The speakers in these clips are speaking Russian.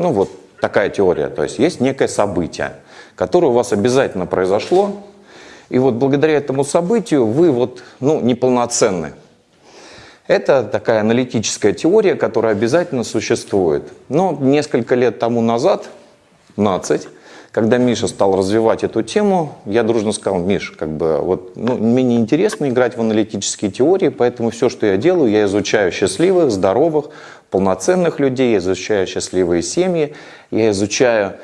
Ну вот такая теория. То есть есть некое событие, которое у вас обязательно произошло, и вот благодаря этому событию вы вот, ну, неполноценны. Это такая аналитическая теория, которая обязательно существует. Но несколько лет тому назад, 15, когда Миша стал развивать эту тему, я дружно сказал, Миш, как бы, вот, ну, мне не интересно играть в аналитические теории, поэтому все, что я делаю, я изучаю счастливых, здоровых, полноценных людей, я изучаю счастливые семьи, я изучаю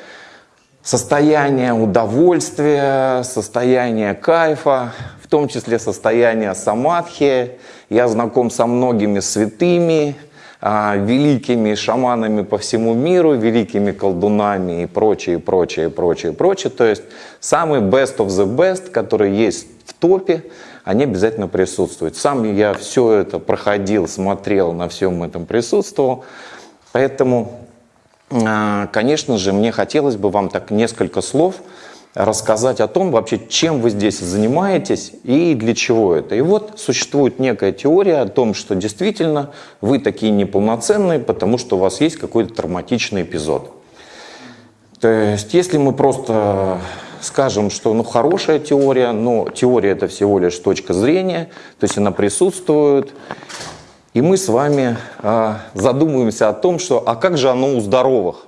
состояние удовольствия, состояние кайфа, в том числе состояние самадхи. Я знаком со многими святыми, а, великими шаманами по всему миру, великими колдунами и прочее, прочее, прочее, прочее. То есть самый best of the best, который есть в топе, они обязательно присутствуют. Сам я все это проходил, смотрел, на всем этом присутствовал. Поэтому, а, конечно же, мне хотелось бы вам так несколько слов – рассказать о том вообще, чем вы здесь занимаетесь и для чего это. И вот существует некая теория о том, что действительно вы такие неполноценные, потому что у вас есть какой-то травматичный эпизод. То есть, если мы просто скажем, что ну, хорошая теория, но теория это всего лишь точка зрения, то есть она присутствует, и мы с вами э, задумываемся о том, что а как же оно у здоровых?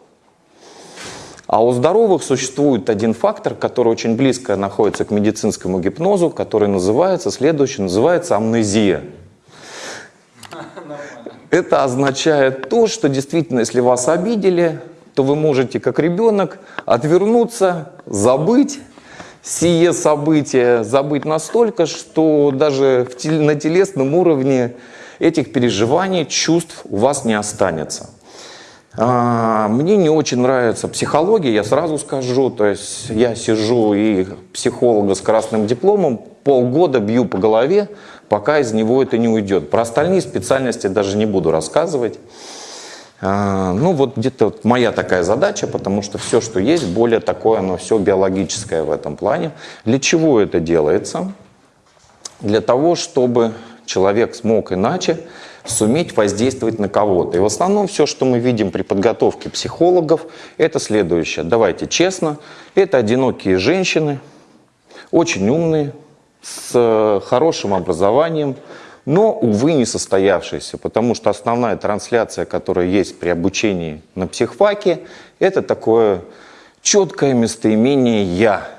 А у здоровых существует один фактор, который очень близко находится к медицинскому гипнозу, который называется, следующий, называется амнезия. Это означает то, что действительно, если вас обидели, то вы можете, как ребенок, отвернуться, забыть сие событие, забыть настолько, что даже на телесном уровне этих переживаний, чувств у вас не останется. А, мне не очень нравится психология, я сразу скажу. То есть я сижу и психолога с красным дипломом полгода бью по голове, пока из него это не уйдет. Про остальные специальности даже не буду рассказывать. А, ну вот где-то вот моя такая задача, потому что все, что есть, более такое, оно все биологическое в этом плане. Для чего это делается? Для того, чтобы человек смог иначе суметь воздействовать на кого-то. И в основном все, что мы видим при подготовке психологов, это следующее. Давайте честно, это одинокие женщины, очень умные, с хорошим образованием, но, увы, не состоявшиеся, потому что основная трансляция, которая есть при обучении на психфаке, это такое четкое местоимение «я».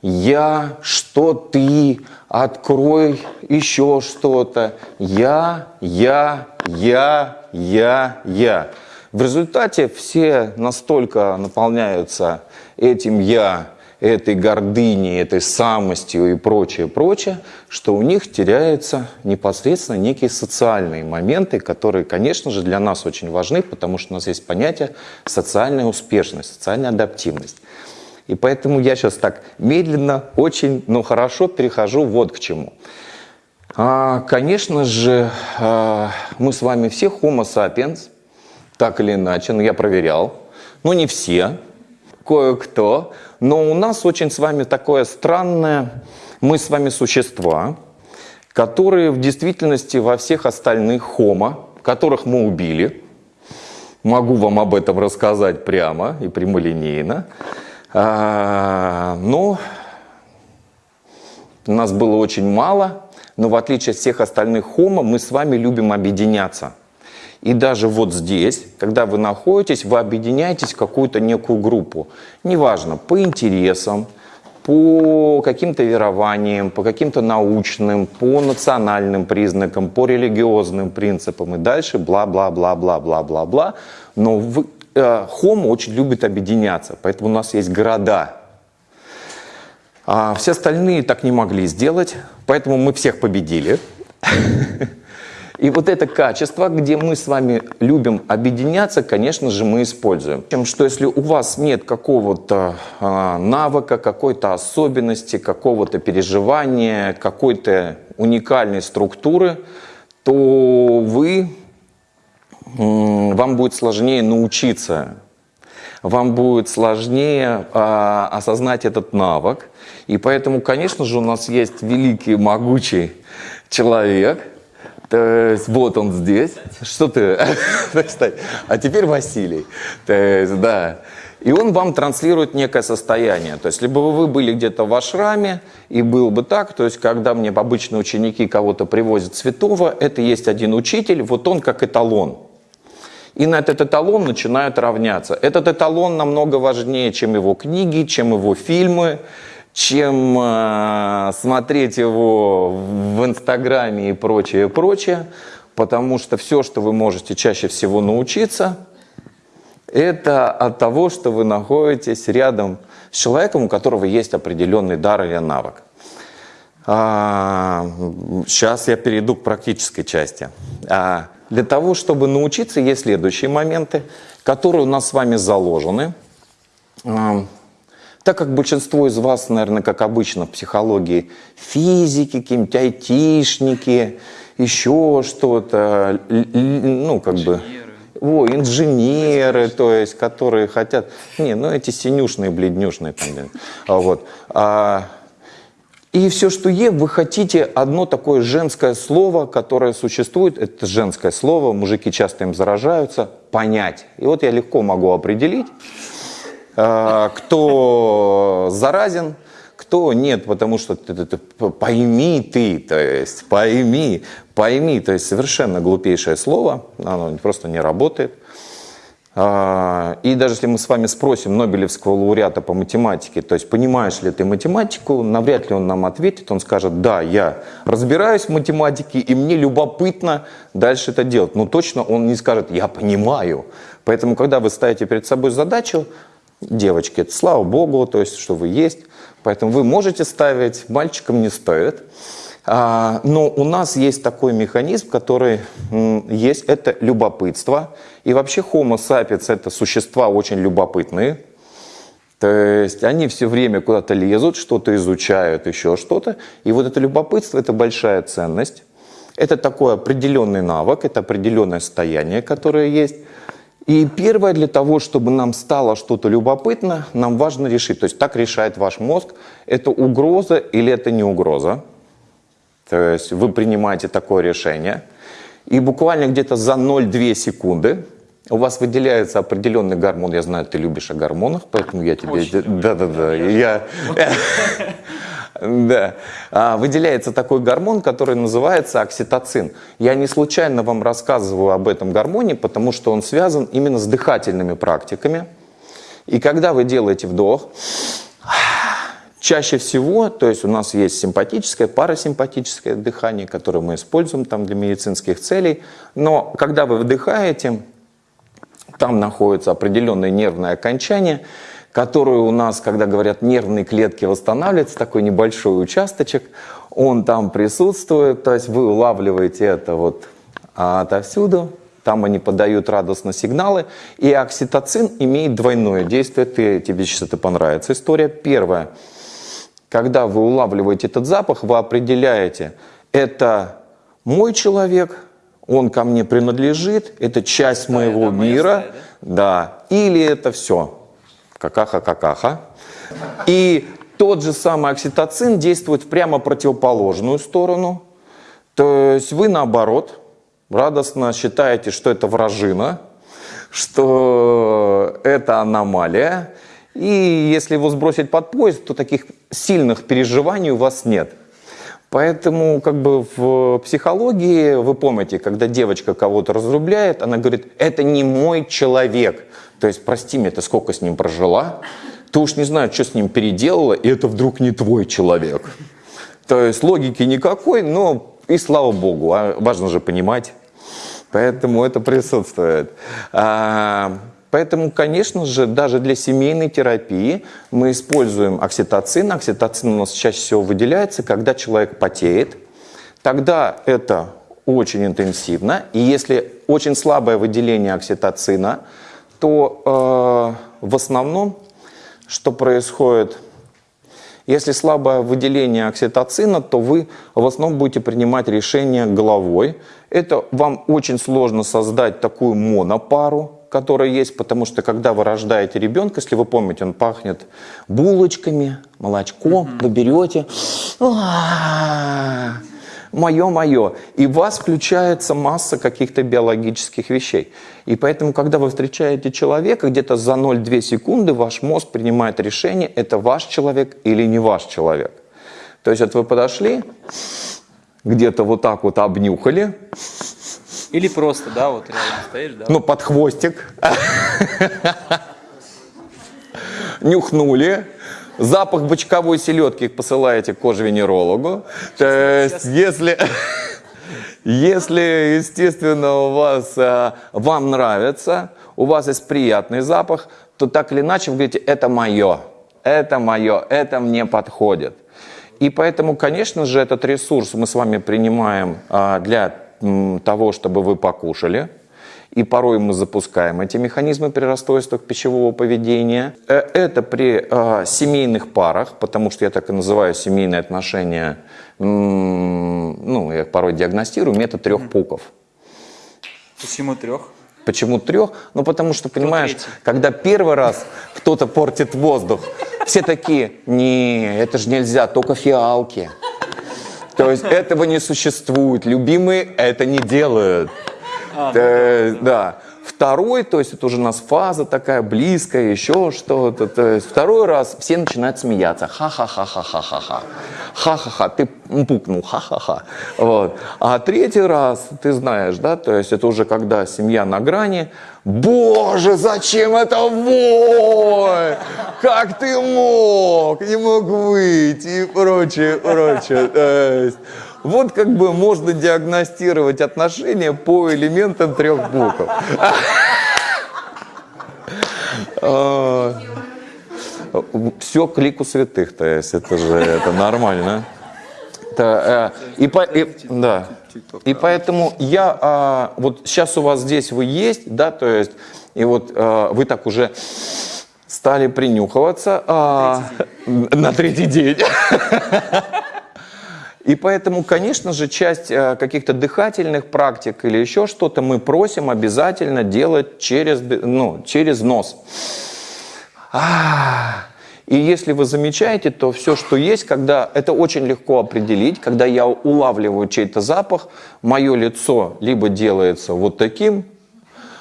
«Я», «что ты», «открой», еще что-то. «Я», «я», «я», «я», «я». В результате все настолько наполняются этим «я», этой гордыней, этой самостью и прочее, прочее, что у них теряются непосредственно некие социальные моменты, которые, конечно же, для нас очень важны, потому что у нас есть понятие социальная успешность, социальная адаптивность. И поэтому я сейчас так медленно, очень, но хорошо перехожу вот к чему. А, конечно же, а, мы с вами все homo sapiens, так или иначе, но я проверял. Ну, не все, кое-кто. Но у нас очень с вами такое странное, мы с вами существа, которые в действительности во всех остальных homo, которых мы убили, могу вам об этом рассказать прямо и прямолинейно, а, но нас было очень мало, но в отличие от всех остальных хомо, мы с вами любим объединяться. И даже вот здесь, когда вы находитесь, вы объединяетесь в какую-то некую группу. Неважно, по интересам, по каким-то верованиям, по каким-то научным, по национальным признакам, по религиозным принципам и дальше бла-бла-бла-бла-бла-бла-бла. Но вы, Э, Homo очень любит объединяться, поэтому у нас есть города. А все остальные так не могли сделать, поэтому мы всех победили. И вот это качество, где мы с вами любим объединяться, конечно же, мы используем. Тем, что если у вас нет какого-то э, навыка, какой-то особенности, какого-то переживания, какой-то уникальной структуры, то вы вам будет сложнее научиться, вам будет сложнее а, осознать этот навык. И поэтому, конечно же, у нас есть великий, могучий человек, вот он здесь. Что ты? А теперь Василий. Да. И он вам транслирует некое состояние. То есть, либо вы были где-то в ашраме, и был бы так, то есть, когда мне обычно ученики кого-то привозят святого, это есть один учитель, вот он как эталон. И на этот эталон начинают равняться. Этот эталон намного важнее, чем его книги, чем его фильмы, чем э, смотреть его в Инстаграме и прочее, прочее. Потому что все, что вы можете чаще всего научиться – это от того, что вы находитесь рядом с человеком, у которого есть определенный дар или навык. А, сейчас я перейду к практической части. А, для того, чтобы научиться, есть следующие моменты, которые у нас с вами заложены. Так как большинство из вас, наверное, как обычно в психологии, физики, какие-нибудь айтишники, еще что-то, ну, как бы о, инженеры, то есть, которые хотят... Не, ну эти синюшные, бледнюшные там. А, вот. А, и все, что е, вы хотите одно такое женское слово, которое существует, это женское слово, мужики часто им заражаются, понять. И вот я легко могу определить, кто заразен, кто нет, потому что ты, ты, ты, пойми ты, то есть пойми, пойми, то есть совершенно глупейшее слово, оно просто не работает. А, и даже если мы с вами спросим Нобелевского лауреата по математике, то есть понимаешь ли ты математику, навряд ли он нам ответит, он скажет, да, я разбираюсь в математике, и мне любопытно дальше это делать. Но точно он не скажет, я понимаю. Поэтому, когда вы ставите перед собой задачу, девочки, это слава богу, то есть, что вы есть, Поэтому вы можете ставить, мальчикам не стоит. А, но у нас есть такой механизм, который есть, это любопытство. И вообще Homo sapiens это существа очень любопытные. То есть они все время куда-то лезут, что-то изучают, еще что-то. И вот это любопытство – это большая ценность. Это такой определенный навык, это определенное состояние, которое есть. И первое, для того, чтобы нам стало что-то любопытно, нам важно решить, то есть так решает ваш мозг, это угроза или это не угроза. То есть вы принимаете такое решение, и буквально где-то за 0,2 секунды у вас выделяется определенный гормон. Я знаю, ты любишь о гормонах, поэтому я тебе... Да-да-да. Я... Да. А, выделяется такой гормон, который называется окситоцин. Я не случайно вам рассказываю об этом гормоне, потому что он связан именно с дыхательными практиками. И когда вы делаете вдох, чаще всего, то есть у нас есть симпатическое, парасимпатическое дыхание, которое мы используем там для медицинских целей, но когда вы вдыхаете, там находится определенное нервное окончание, которую у нас, когда говорят нервные клетки восстанавливаются, такой небольшой участочек, он там присутствует, то есть вы улавливаете это вот отовсюду, там они подают радостно сигналы, и окситоцин имеет двойное действие, ты, тебе сейчас это понравится история. Первое, когда вы улавливаете этот запах, вы определяете, это мой человек, он ко мне принадлежит, это часть моего мира, да, или это все, какаха-какаха. И тот же самый окситоцин действует в прямо противоположную сторону. То есть вы наоборот радостно считаете, что это вражина, что это аномалия. И если его сбросить под поезд, то таких сильных переживаний у вас нет. Поэтому как бы в психологии, вы помните, когда девочка кого-то разрубляет, она говорит, это не мой человек. То есть, прости меня, ты сколько с ним прожила, ты уж не знаешь, что с ним переделала, и это вдруг не твой человек. То есть логики никакой, но и слава богу, а важно же понимать. Поэтому это присутствует. А, поэтому, конечно же, даже для семейной терапии мы используем окситоцин. Окситоцин у нас чаще всего выделяется, когда человек потеет. Тогда это очень интенсивно. И если очень слабое выделение окситоцина – то э, в основном, что происходит, если слабое выделение окситоцина, то вы в основном будете принимать решение головой. Это вам очень сложно создать такую монопару, которая есть, потому что когда вы рождаете ребенка, если вы помните, он пахнет булочками, молочком, вы берете, мое-мое. И в вас включается масса каких-то биологических вещей. И поэтому, когда вы встречаете человека, где-то за 0,2 секунды ваш мозг принимает решение, это ваш человек или не ваш человек. То есть вот вы подошли, где-то вот так вот обнюхали. Или просто, да, вот рядом стоишь, да? Ну, под хвостик. Нюхнули. Запах бочковой селедки посылаете к кожевенерологу. То есть, если... Если, естественно, у вас, а, вам нравится, у вас есть приятный запах, то так или иначе вы говорите, это мое, это мое, это мне подходит. И поэтому, конечно же, этот ресурс мы с вами принимаем а, для того, чтобы вы покушали. И порой мы запускаем эти механизмы при расстройствах пищевого поведения. Э, это при э, семейных парах, потому что я так и называю семейные отношения, ну, я порой диагностирую, метод трех пуков. Почему трех? Почему трех? Ну, потому что, понимаешь, когда первый раз кто-то портит воздух, все такие, не, это же нельзя, только фиалки. То есть этого не существует. Любимые это не делают. А, да. Второй, то есть это уже у нас фаза такая близкая, еще что-то. То есть второй раз все начинают смеяться. Ха-ха-ха-ха-ха-ха-ха. Ха-ха-ха, ты пукнул, ха-ха-ха. Вот. А третий раз, ты знаешь, да, то есть это уже когда семья на грани. Боже, зачем это вой? Как ты мог? Не мог выйти и прочее, прочее. Вот как бы можно диагностировать отношения по элементам трех букв. А, Все к лику святых, то есть это же это нормально. Э, и, по, и, да. и поэтому я, а, вот сейчас у вас здесь вы есть, да, то есть, и вот а, вы так уже стали принюхиваться а, на третий день. И поэтому, конечно же, часть э, каких-то дыхательных практик или еще что-то мы просим обязательно делать через, ну, через нос. И если вы замечаете, то все, что есть, когда это очень легко определить, когда я улавливаю чей-то запах, мое лицо либо делается вот таким,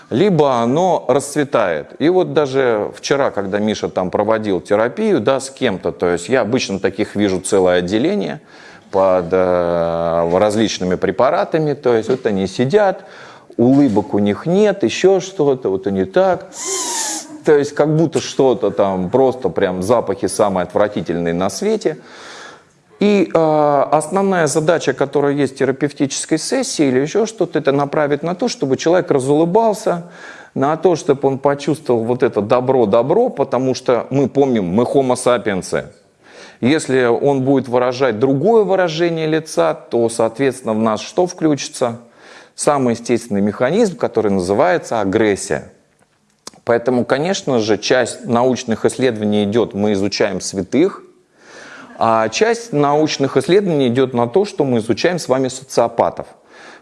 либо оно расцветает. И вот даже вчера, когда Миша там проводил терапию, да, с кем-то, то есть я обычно таких вижу целое отделение – под э, различными препаратами, то есть вот они сидят, улыбок у них нет, еще что-то, вот они так, то есть как будто что-то там, просто прям запахи самые отвратительные на свете. И э, основная задача, которая есть в терапевтической сессии или еще что-то, это направить на то, чтобы человек разулыбался, на то, чтобы он почувствовал вот это добро-добро, потому что мы помним, мы homo sapiens, если он будет выражать другое выражение лица, то, соответственно, в нас что включится? Самый естественный механизм, который называется агрессия. Поэтому, конечно же, часть научных исследований идет, мы изучаем святых, а часть научных исследований идет на то, что мы изучаем с вами социопатов.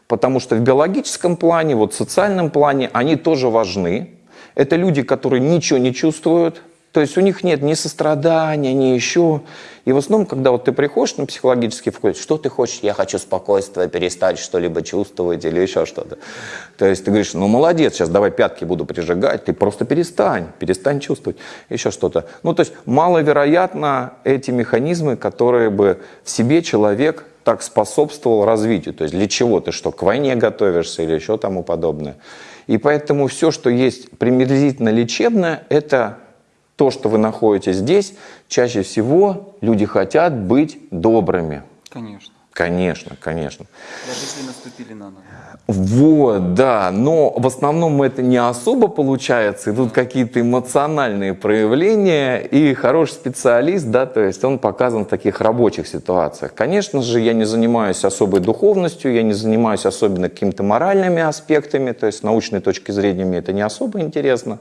Потому что в биологическом плане, вот в социальном плане они тоже важны. Это люди, которые ничего не чувствуют, то есть у них нет ни сострадания, ни еще. И в основном, когда вот ты приходишь на психологический вклад, что ты хочешь? Я хочу спокойствие, перестать что-либо чувствовать или еще что-то. То есть ты говоришь, ну молодец, сейчас давай пятки буду прижигать, ты просто перестань, перестань чувствовать, еще что-то. Ну то есть маловероятно эти механизмы, которые бы в себе человек так способствовал развитию. То есть для чего ты что, к войне готовишься или еще тому подобное. И поэтому все, что есть приблизительно лечебное, это то, что вы находитесь здесь, чаще всего люди хотят быть добрыми. Конечно. Конечно, конечно. Даже если наступили на ногу. Вот, да, но в основном это не особо получается, идут какие-то эмоциональные проявления, и хороший специалист, да, то есть он показан в таких рабочих ситуациях. Конечно же, я не занимаюсь особой духовностью, я не занимаюсь особенно какими-то моральными аспектами, то есть с научной точки зрения мне это не особо интересно.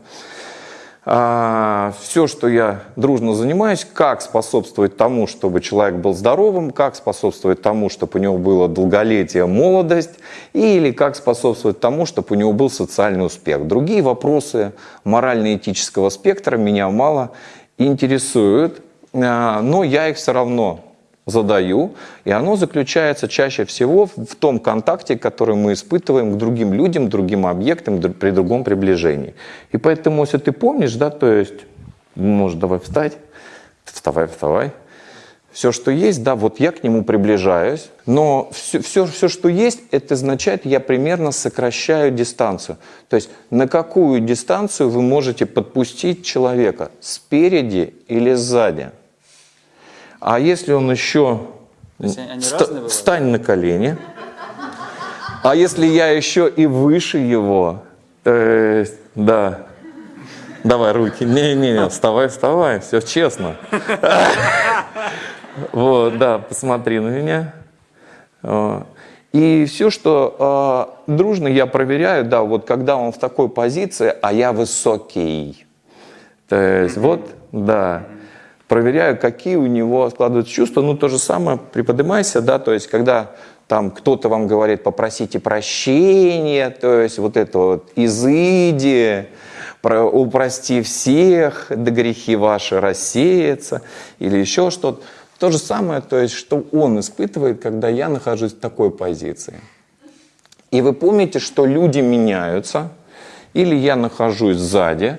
А, все, что я дружно занимаюсь, как способствовать тому, чтобы человек был здоровым, как способствовать тому, чтобы у него было долголетие, молодость, или как способствовать тому, чтобы у него был социальный успех. Другие вопросы морально-этического спектра меня мало интересуют, а, но я их все равно задаю, и оно заключается чаще всего в том контакте, который мы испытываем к другим людям, другим объектам при другом приближении. И поэтому, если ты помнишь, да, то есть, может, давай встать, вставай, вставай, все, что есть, да, вот я к нему приближаюсь, но все, все, все, что есть, это означает, я примерно сокращаю дистанцию. То есть на какую дистанцию вы можете подпустить человека, спереди или сзади. А если он еще... Бывают? встань на колени. А если я еще и выше его, есть, да, давай руки, не-не-не, вставай, вставай, все честно. Вот, да, посмотри на меня. А, И все, что а, дружно я проверяю, да, вот когда он в такой позиции, а я высокий. То есть вот, да, проверяю, какие у него складываются чувства. Ну, то же самое, приподнимайся, да, то есть когда там кто-то вам говорит, попросите прощения, то есть вот это вот изыди, про- упрости всех, да грехи ваши рассеются, или еще что-то. То же самое, то есть, что он испытывает, когда я нахожусь в такой позиции. И вы помните, что люди меняются, или я нахожусь сзади,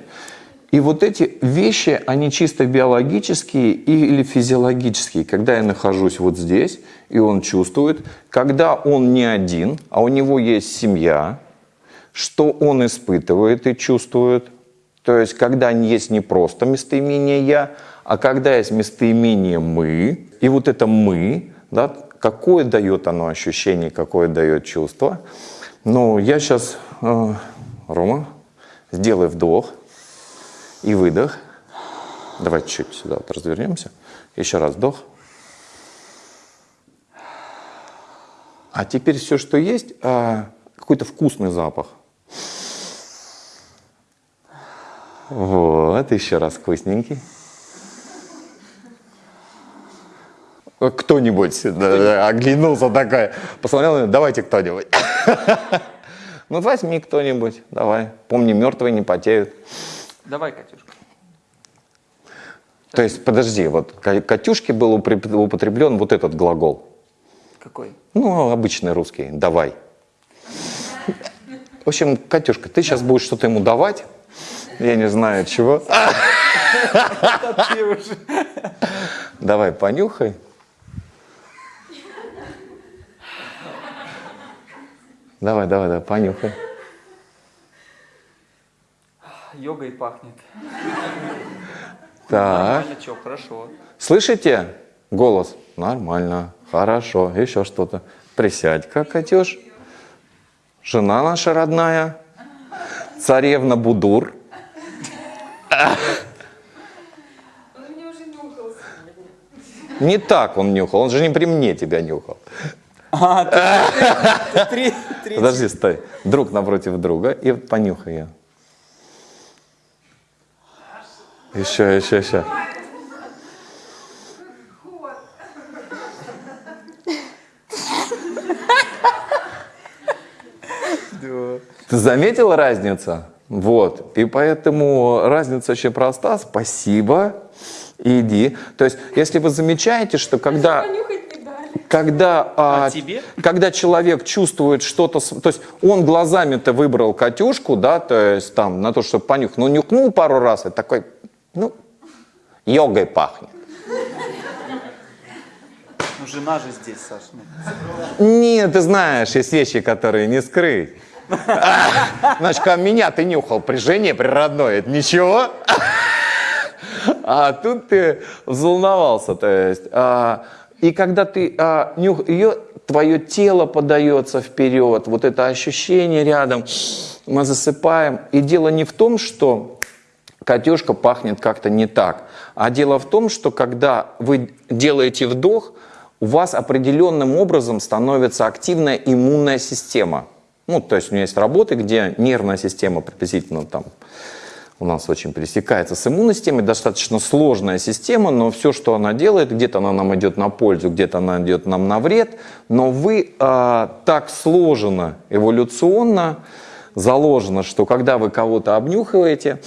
и вот эти вещи, они чисто биологические или физиологические. Когда я нахожусь вот здесь, и он чувствует, когда он не один, а у него есть семья, что он испытывает и чувствует. То есть, когда есть не просто местоимение «я», а когда есть местоимение «мы», и вот это «мы», да, какое дает оно ощущение, какое дает чувство. Ну, я сейчас, Рома, сделай вдох и выдох. Давай чуть сюда вот развернемся. Еще раз вдох. А теперь все, что есть, а, какой-то вкусный запах. Вот, еще раз вкусненький. Кто-нибудь да, оглянулся такая, посмотрел, на меня, давайте кто-нибудь. Ну, возьми кто-нибудь, давай. Помни, мертвые не потеют. Давай, Катюшка. То есть, подожди, вот Катюшке был употреблен вот этот глагол. Какой? Ну, обычный русский, давай. В общем, Катюшка, ты сейчас будешь что-то ему давать, я не знаю чего. Давай, понюхай. Давай, давай, давай, понюхай. Йогой пахнет. Так, Нормально, что, хорошо. слышите голос? Нормально, хорошо, еще что-то. Присядь-ка, Катюш. Жена наша родная, царевна Будур. Он мне уже нюхал сегодня. Не так он нюхал, он же не при мне тебя нюхал. А, ты, ты три. Подожди, стой. Друг напротив друга и понюхай ее. Еще, еще, еще. Ты заметила разницу? Вот. И поэтому разница очень проста. Спасибо. Иди. То есть, если вы замечаете, что когда Понюхать не дали. когда, а, А тебе? когда человек чувствует что-то, с- то есть он глазами-то выбрал Катюшку, да, то есть там на то, чтобы понюхать, но нюхнул пару раз и такой, ну, йогой пахнет. Ну, жена же здесь, Саш. ну. Нет, ты знаешь, есть вещи, которые не скрыть. Значит, ко меня ты нюхал при жене, при родной, это ничего. А тут ты взволновался, то есть. а, и когда ты а, нюх, ее, твое тело подается вперед, вот это ощущение рядом, мы засыпаем. И дело не в том, что Катюшка пахнет как-то не так. А дело в том, что когда вы делаете вдох, у вас определенным образом становится активная иммунная система. Ну, то есть у меня есть работы, где нервная система приблизительно там у нас очень пересекается с иммунной системой, достаточно сложная система, но все, что она делает, где-то она нам идет на пользу, где-то она идет нам на вред, но вы а, так сложено эволюционно заложено, что когда вы кого-то обнюхиваете,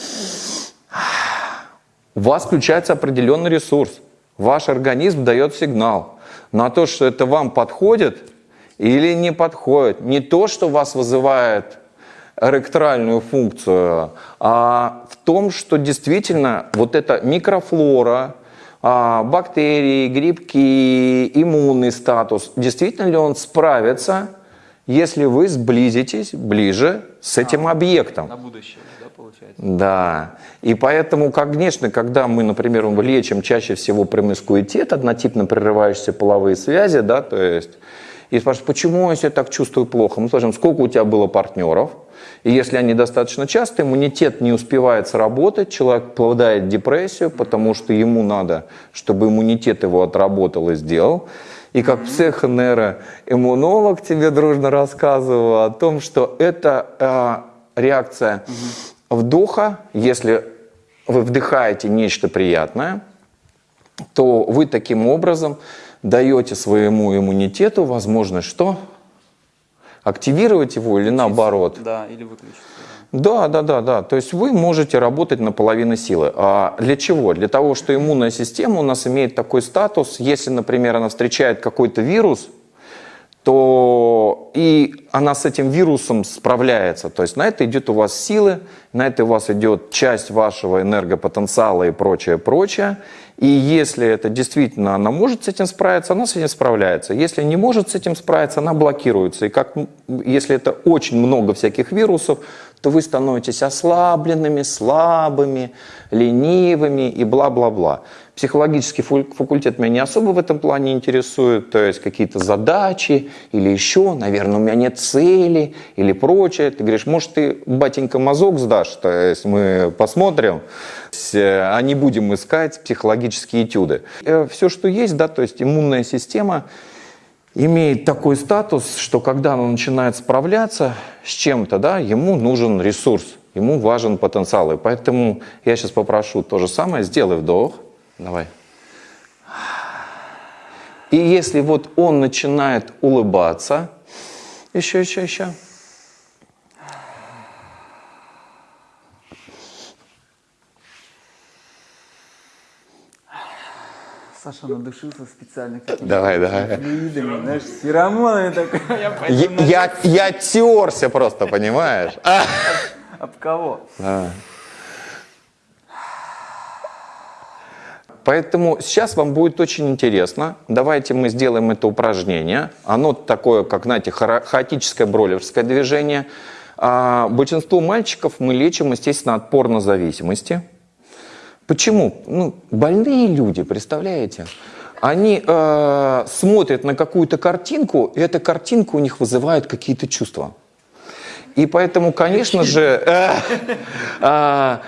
у вас включается определенный ресурс. Ваш организм дает сигнал. на то, что это вам подходит или не подходит. Не то, что вас вызывает эректральную функцию, а в том, что действительно вот эта микрофлора, а, бактерии, грибки, иммунный статус, действительно ли он справится, если вы сблизитесь ближе с этим объектом. На будущее, получается? Да. И поэтому, конечно, когда мы, например, лечим чаще всего промискуитет, однотипно прерывающиеся половые связи, да, то есть, и спрашивают, почему я себя так чувствую плохо? Мы спрашиваем, сколько у тебя было партнеров? И если они достаточно часто, иммунитет не успевает сработать, человек впадает в депрессию, потому что ему надо, чтобы иммунитет его отработал и сделал. И как психонейроиммунолог тебе дружно рассказываю о том, что это э, реакция вдоха, если вы вдыхаете нечто приятное, то вы таким образом даете своему иммунитету возможность что? Активировать его или наоборот? Да, или выключить. Да, да, да, да. То есть вы можете работать на половину силы. А для чего? Для того, что иммунная система у нас имеет такой статус, если, например, она встречает какой-то вирус, то и она с этим вирусом справляется. То есть на это идет у вас силы, на это у вас идет часть вашего энергопотенциала и прочее, прочее. И если это действительно она может с этим справиться, она с этим справляется. Если не может с этим справиться, она блокируется. И как, если это очень много всяких вирусов, то вы становитесь ослабленными, слабыми, ленивыми и бла-бла-бла. Психологический факультет меня не особо в этом плане интересует, то есть какие-то задачи или еще, наверное, у меня нет цели или прочее. Ты говоришь, может, ты, батенька, мазок сдашь, то есть мы посмотрим, а не будем искать психологические этюды. Э, Все, что есть, да, то есть иммунная система имеет такой статус, что когда она начинает справляться с чем-то, да, ему нужен ресурс, ему важен потенциал. И поэтому я сейчас попрошу то же самое, сделай вдох, давай. И если вот он начинает улыбаться, еще, еще, еще. Саша надушился специально какими-то Давай, давай. флюидами, знаешь, с феромонами такой. Я Я, пойду на- я, я терся просто, понимаешь? А. Об кого? Да. Поэтому сейчас вам будет очень интересно. Давайте мы сделаем это упражнение. Оно такое, как, знаете, хаотическое бролерское движение. А, большинство мальчиков мы лечим, естественно, от порнозависимости. Почему? Ну, больные люди, представляете? Они э, смотрят на какую-то картинку, и эта картинка у них вызывает какие-то чувства. И поэтому, конечно же, э,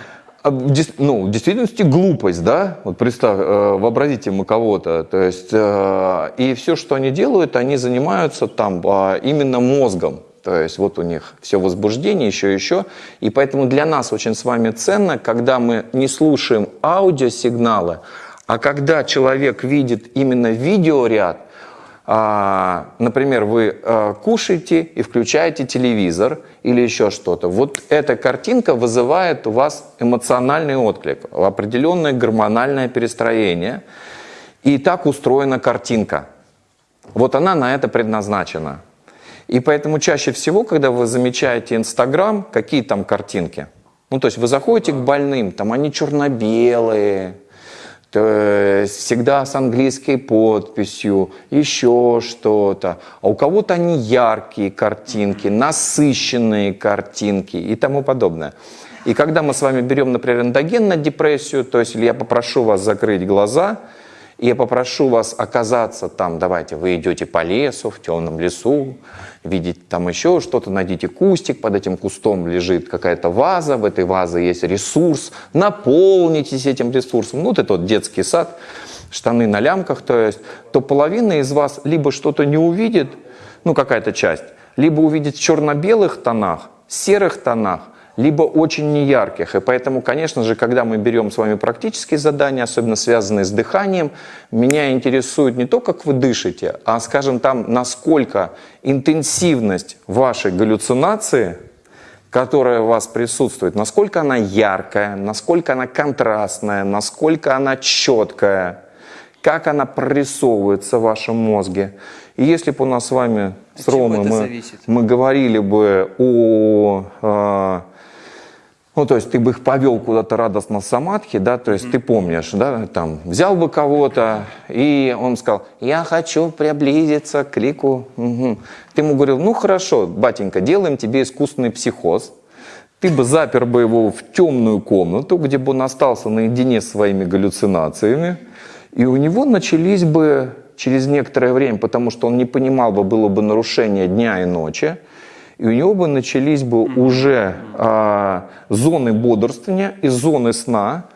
дес- ну, в действительности глупость, да? Вот представь, э, вообразите мы кого-то, то есть, э, и все, что они делают, они занимаются там а, именно мозгом. То есть вот у них все возбуждение, еще, еще. И поэтому для нас очень с вами ценно, когда мы не слушаем аудиосигналы, а когда человек видит именно видеоряд, а, например, вы а, кушаете и включаете телевизор или еще что-то. Вот эта картинка вызывает у вас эмоциональный отклик, определенное гормональное перестроение. И так устроена картинка. Вот она на это предназначена. И поэтому чаще всего, когда вы замечаете Инстаграм, какие там картинки? Ну, то есть вы заходите к больным, там они черно-белые, всегда с английской подписью, еще что-то. А у кого-то они яркие картинки, насыщенные картинки и тому подобное. И когда мы с вами берем, например, эндоген на депрессию, то есть я попрошу вас закрыть глаза, и я попрошу вас оказаться там, давайте, вы идете по лесу, в темном лесу, видите там еще что-то, найдите кустик, под этим кустом лежит какая-то ваза, в этой вазе есть ресурс, наполнитесь этим ресурсом. Ну, вот это вот детский сад, штаны на лямках, то есть, то половина из вас либо что-то не увидит, ну, какая-то часть, либо увидит в черно-белых тонах, серых тонах, либо очень неярких. И поэтому, конечно же, когда мы берем с вами практические задания, особенно связанные с дыханием, меня интересует не то, как вы дышите, а, скажем, там, насколько интенсивность вашей галлюцинации, которая у вас присутствует, насколько она яркая, насколько она контрастная, насколько она четкая, как она прорисовывается в вашем мозге. И если бы у нас с вами, с От Ромой, мы, зависит? мы говорили бы о... а, ну, то есть ты бы их повел куда-то радостно в самадхи, да, то есть ты помнишь, да, там, взял бы кого-то, и он сказал, я хочу приблизиться к лику. Мгм. Ты ему говорил, ну, хорошо, батенька, делаем тебе искусственный психоз. Ты бы запер бы его в темную комнату, где бы он остался наедине с своими галлюцинациями, и у него начались бы через некоторое время, потому что он не понимал бы, было бы нарушение дня и ночи, и у него бы начались бы уже а, зоны бодрствования и зоны сна,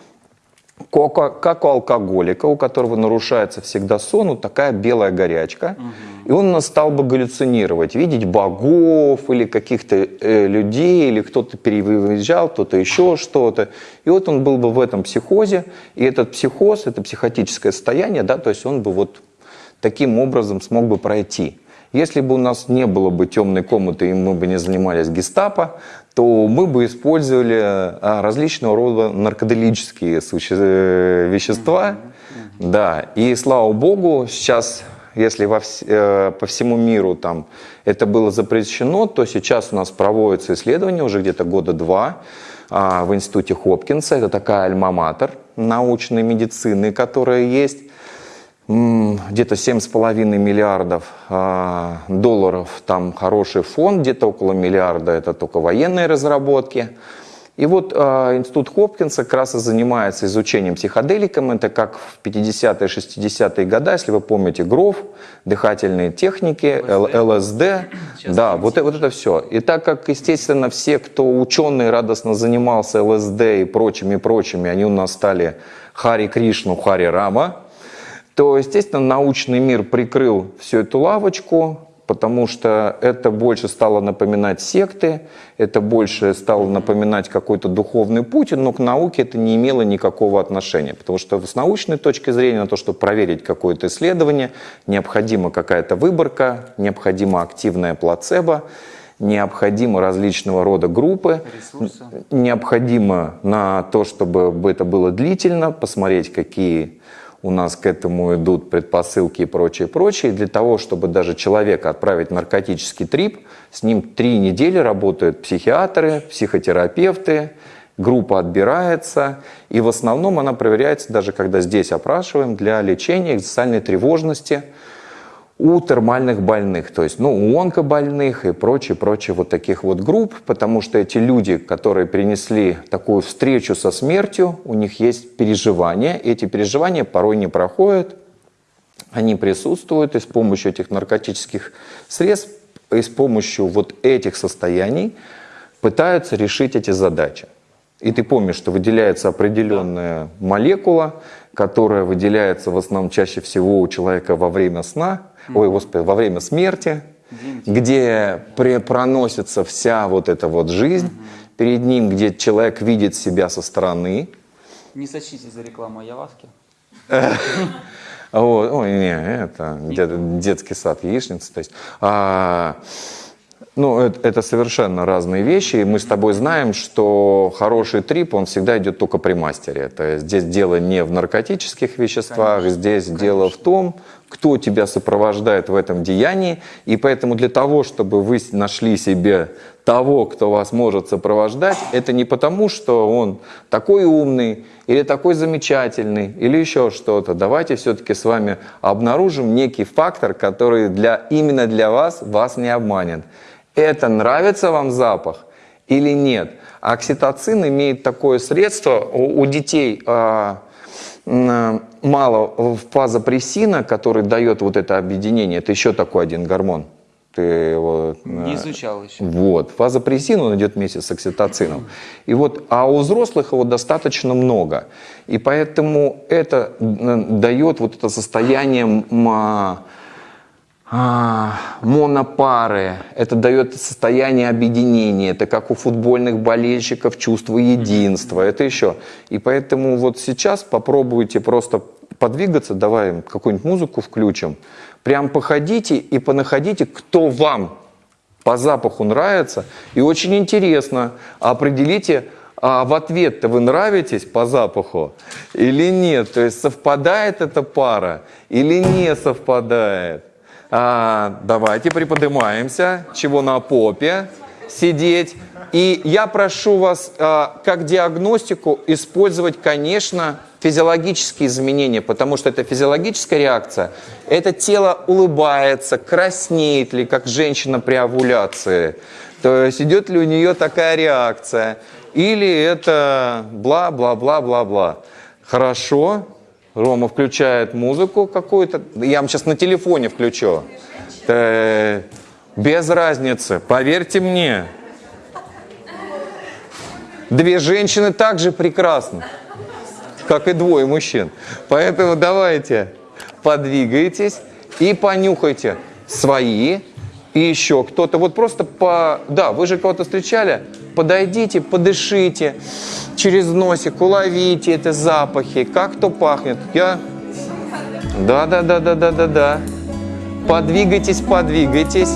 как, как у алкоголика, у которого нарушается всегда сон, вот такая белая горячка. И он стал бы галлюцинировать, видеть богов или каких-то э, людей, или кто-то переезжал, кто-то еще что-то. И вот он был бы в этом психозе, и этот психоз, это психотическое состояние, да, то есть он бы вот таким образом смог бы пройти. Если бы у нас не было бы темной комнаты и мы бы не занимались гестапо, то мы бы использовали а, различного рода наркоделические суще- э, вещества. Да, и слава богу, сейчас, если во вс- э, по всему миру там это было запрещено, то сейчас у нас проводятся исследования уже где-то года два а, в институте Хопкинса. Это такая альма-матер научной медицины, которая есть. Где-то 7,5 миллиардов а, долларов, там хороший фонд, где-то около миллиарда это только военные разработки. И вот а, институт Хопкинса как раз и занимается изучением психоделиком. Это как в 50-е, 60-е годы, если вы помните, ГРОВ, дыхательные техники, ЛСД. Сейчас Да, вот, э- вот это все. И так как, естественно, все, кто ученый радостно занимался ЛСД и прочими-прочими, они у нас стали Хари Кришну, Хари Рама, то, естественно, научный мир прикрыл всю эту лавочку, потому что это больше стало напоминать секты, это больше стало напоминать какой-то духовный путь, но к науке это не имело никакого отношения, потому что с научной точки зрения, на то, чтобы проверить какое-то исследование, необходима какая-то выборка, необходима активная плацебо, необходимы различного рода группы, Ресурсы. необходимо на то, чтобы это было длительно, посмотреть, какие у нас к этому идут предпосылки и прочее, прочее. Для того, чтобы даже человека отправить в наркотический трип, с ним три недели работают психиатры, психотерапевты, группа отбирается, и в основном она проверяется, даже когда здесь опрашиваем, для лечения экзистенциальной тревожности, у термальных больных, то есть ну, у онкобольных и прочее, прочее вот таких вот групп, потому что эти люди, которые перенесли такую встречу со смертью, у них есть переживания, эти переживания порой не проходят, они присутствуют, и с помощью этих наркотических средств, и с помощью вот этих состояний пытаются решить эти задачи. И ты помнишь, что выделяется определенная молекула, которая выделяется в основном чаще всего у человека во время сна, ой, господи, во время смерти, где пре- проносится вся вот эта вот жизнь. Перед ним, где человек видит себя со стороны, Не сочтите за рекламу Яваски. Ой, не, это дет- детский сад, яичница. То есть, а, ну, это, это совершенно разные вещи. И мы с тобой знаем, что хороший трип, он всегда идет только при мастере. То есть здесь дело не в наркотических веществах, здесь дело в том, кто тебя сопровождает в этом деянии. И поэтому для того, чтобы вы нашли себе того, кто вас может сопровождать, это не потому, что он такой умный или такой замечательный или еще что-то. Давайте все-таки с вами обнаружим некий фактор, который для, именно для вас вас не обманет. Это нравится вам запах или нет? Окситоцин имеет такое средство у, у детей. а, м, мало фазопрессина, который дает вот это объединение. Это еще такой один гормон. Ты его Не э, изучал еще. вот. Фазопрессин, он идет вместе с окситоцином. И вот, а у взрослых его достаточно много. И поэтому это м, дает вот это состояние а, монопары, это дает состояние объединения, это как у футбольных болельщиков чувство единства, это еще. И поэтому вот сейчас попробуйте просто подвигаться, давай какую-нибудь музыку включим, прям походите и понаходите, кто вам по запаху нравится. И очень интересно, определите, а в ответ-то вы нравитесь по запаху или нет? То есть совпадает эта пара или не совпадает? А, давайте приподнимаемся. Чего на попе сидеть? И я прошу вас, а, как диагностику, использовать, конечно, физиологические изменения, потому что это физиологическая реакция. Это тело улыбается, краснеет ли, как женщина при овуляции. То есть идет ли у нее такая реакция. Или это бла-бла-бла-бла-бла. Хорошо. Рома включает музыку какую-то. Я вам сейчас на телефоне включу. Э, Без разницы, поверьте мне. Две женщины также прекрасны, как и двое мужчин. Поэтому давайте подвигайтесь и понюхайте свои и еще кто-то. Вот просто по... Да, вы же кого-то встречали? Подойдите, подышите через носик, уловите эти запахи, как кто пахнет. Я... Да, да, да, да, да, да, да. Подвигайтесь, подвигайтесь.